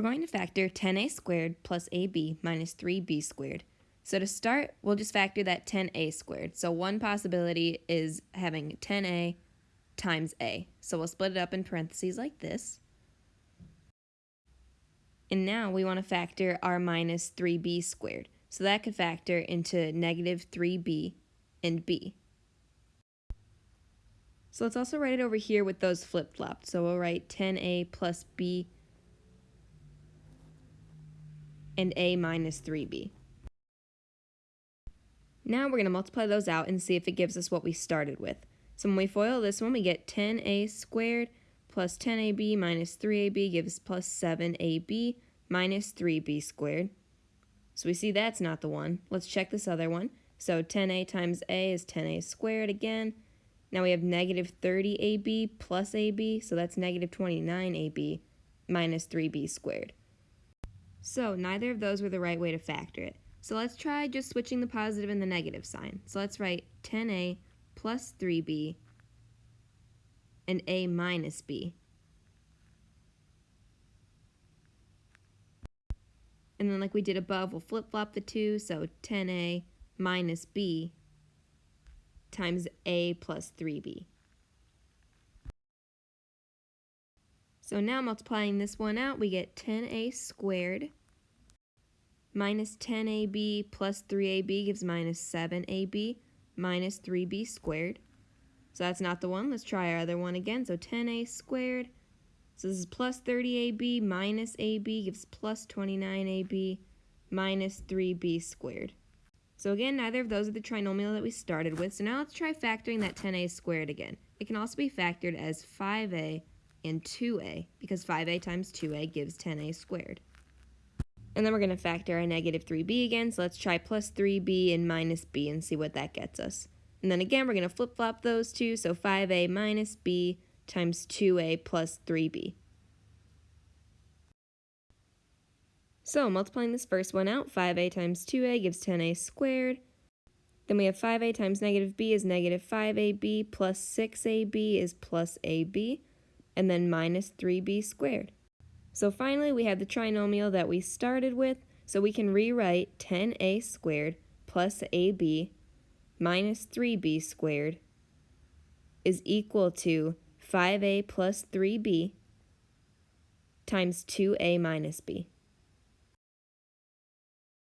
We're going to factor 10a squared plus ab minus 3b squared. So to start, we'll just factor that 10a squared. So one possibility is having 10a times a. So we'll split it up in parentheses like this. And now we want to factor our minus 3b squared. So that could factor into negative 3b and b. So let's also write it over here with those flip-flopped. So we'll write 10a plus b and a minus 3b. Now we're going to multiply those out and see if it gives us what we started with. So when we FOIL this one, we get 10a squared plus 10ab minus 3ab gives plus 7ab minus 3b squared. So we see that's not the one. Let's check this other one. So 10a times a is 10a squared again. Now we have negative 30ab plus ab, so that's negative 29ab minus 3b squared. So neither of those were the right way to factor it. So let's try just switching the positive and the negative sign. So let's write 10a plus 3b and a minus b. And then like we did above, we'll flip-flop the two, so 10a minus b times a plus 3b. So now multiplying this one out, we get 10a squared minus 10ab plus 3ab gives minus 7ab minus 3b squared. So that's not the one. Let's try our other one again. So 10a squared so this is plus 30ab minus ab gives plus 29ab minus 3b squared. So again, neither of those are the trinomial that we started with. So now let's try factoring that 10a squared again. It can also be factored as 5a and 2a because 5a times 2a gives 10a squared. And then we're going to factor our negative 3b again. So let's try plus 3b and minus b and see what that gets us. And then again, we're going to flip-flop those two. So 5a minus b times 2a plus 3b. So multiplying this first one out, 5a times 2a gives 10a squared. Then we have 5a times negative b is negative 5ab plus 6ab is plus ab, and then minus 3b squared. So finally we have the trinomial that we started with, so we can rewrite 10a squared plus ab minus 3b squared is equal to 5a plus 3b times 2a minus b.